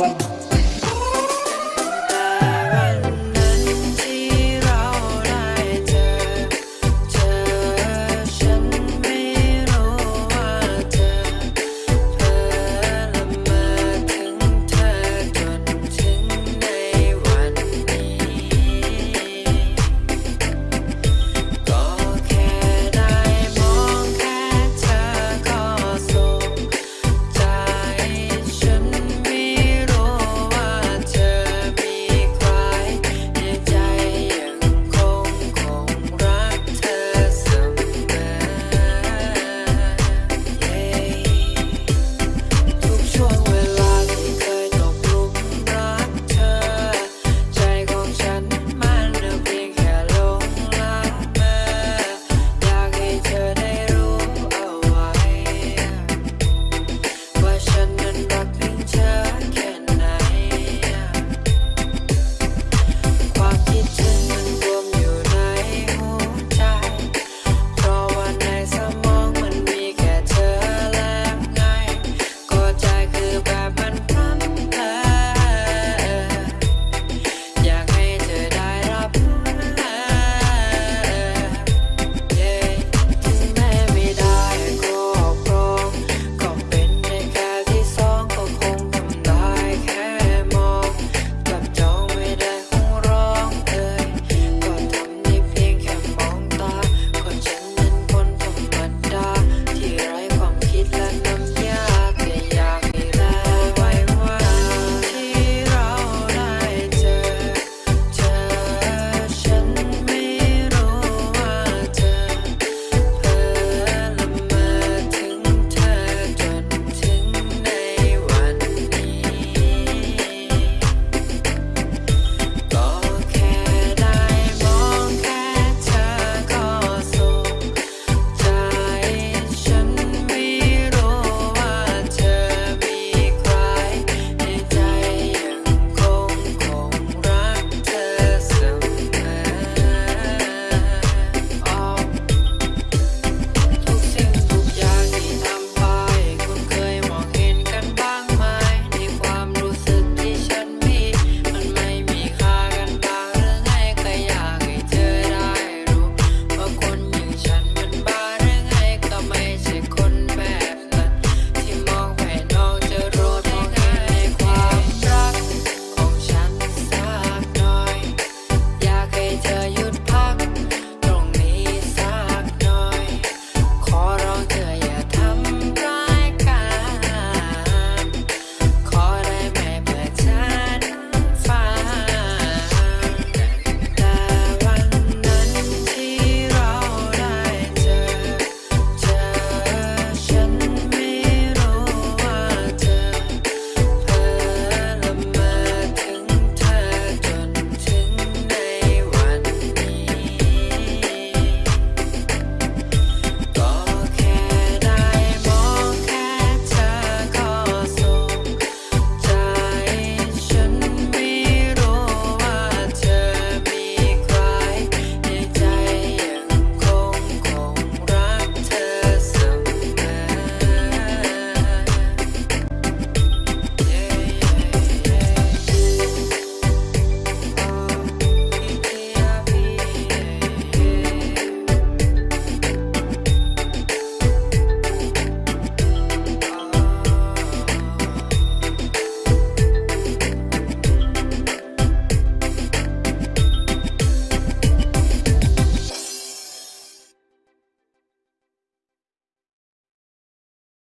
Bye.